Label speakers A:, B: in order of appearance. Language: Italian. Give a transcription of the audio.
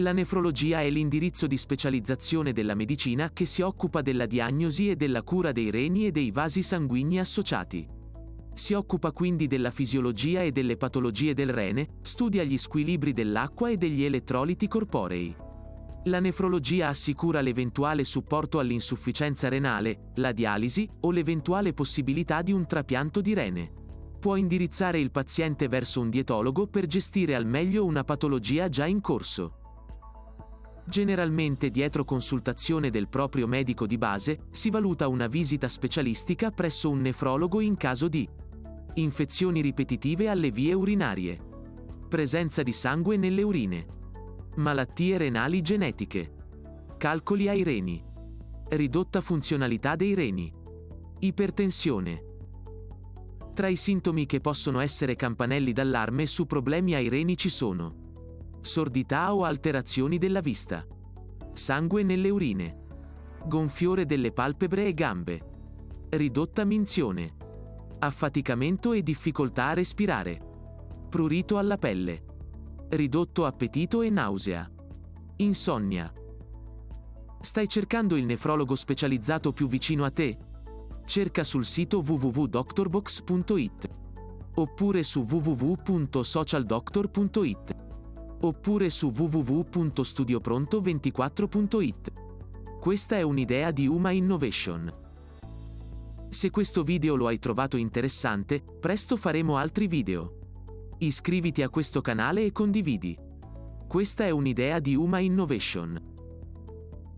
A: La nefrologia è l'indirizzo di specializzazione della medicina che si occupa della diagnosi e della cura dei reni e dei vasi sanguigni associati. Si occupa quindi della fisiologia e delle patologie del rene, studia gli squilibri dell'acqua e degli elettroliti corporei. La nefrologia assicura l'eventuale supporto all'insufficienza renale, la dialisi o l'eventuale possibilità di un trapianto di rene. Può indirizzare il paziente verso un dietologo per gestire al meglio una patologia già in corso. Generalmente dietro consultazione del proprio medico di base si valuta una visita specialistica presso un nefrologo in caso di infezioni ripetitive alle vie urinarie, presenza di sangue nelle urine, malattie renali genetiche, calcoli ai reni, ridotta funzionalità dei reni, ipertensione. Tra i sintomi che possono essere campanelli d'allarme su problemi ai reni ci sono sordità o alterazioni della vista, sangue nelle urine, gonfiore delle palpebre e gambe, ridotta minzione, affaticamento e difficoltà a respirare, prurito alla pelle, ridotto appetito e nausea, insonnia. Stai cercando il nefrologo specializzato più vicino a te? Cerca sul sito www.doctorbox.it oppure su www.socialdoctor.it oppure su www.studiopronto24.it. Questa è un'idea di Uma Innovation. Se questo video lo hai trovato interessante, presto faremo altri video. Iscriviti a questo canale e condividi. Questa è un'idea di Uma Innovation.